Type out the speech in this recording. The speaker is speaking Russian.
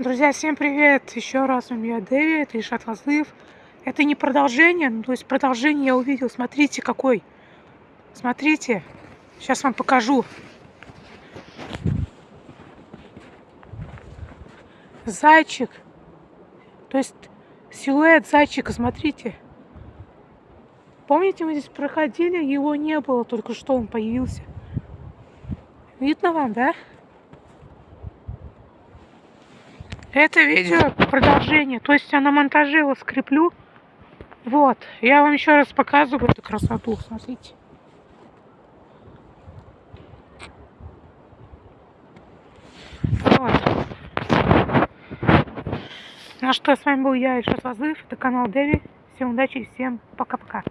Друзья, всем привет! Еще раз у меня Дэви, это Ишат Лазлыв. Это не продолжение, ну, то есть продолжение я увидел. Смотрите, какой. Смотрите. Сейчас вам покажу. Зайчик. То есть силуэт зайчика, смотрите. Помните, мы здесь проходили, его не было, только что он появился. Видно вам, да? Это видео продолжение, то есть я на монтаже его скреплю. Вот, я вам еще раз показываю эту красоту, смотрите. Вот. Ну что, с вами был я, Ильшат Лазыв, это канал Дэви. Всем удачи и всем пока-пока.